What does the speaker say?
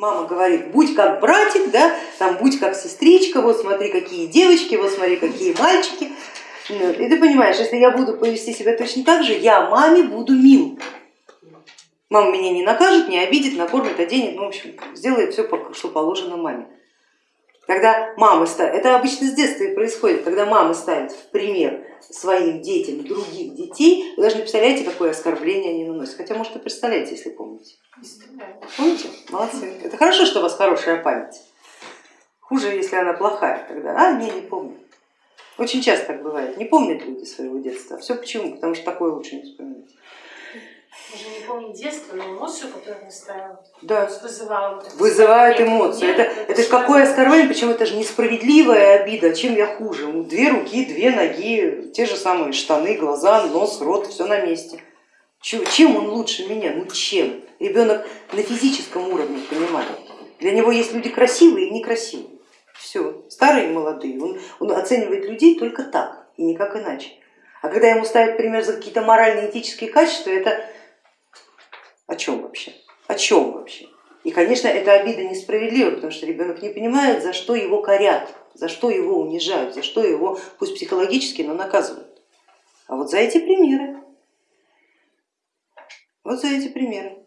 Мама говорит, будь как братик, да, там, будь как сестричка, вот смотри, какие девочки, вот смотри, какие мальчики. И ты понимаешь, если я буду повести себя точно так же, я маме буду мил. Мама меня не накажет, не обидит, накормит, оденет, ну, в общем, сделает все, что положено маме. Когда мама ставит, это обычно с детства и происходит, когда мама ставит в пример своим детям других детей, вы даже не представляете, какое оскорбление они наносят. Хотя, может, и представляете, если помните. Помните? Молодцы. Это хорошо, что у вас хорошая память. Хуже, если она плохая, тогда, а, не, не помню. Очень часто так бывает, не помнят люди своего детства. Все почему? Потому что такое лучше не вспоминать. Помню детство, но эмоцию, которую настраивал, да. вызывала. Вызывает эмоции. Это, это, это какое оскорбление, причем это же несправедливая обида, чем я хуже. Две руки, две ноги, те же самые штаны, глаза, нос, рот, все на месте. Чем он лучше меня? Ну чем? Ребенок на физическом уровне понимает. Для него есть люди красивые и некрасивые. Все, старые и молодые. Он, он оценивает людей только так и никак иначе. А когда ему ставят пример за какие-то моральные этические качества, это о чем вообще? О чем вообще? И, конечно, эта обида несправедлива, потому что ребенок не понимает, за что его корят, за что его унижают, за что его, пусть психологически, но наказывают. А вот за эти примеры, вот за эти примеры.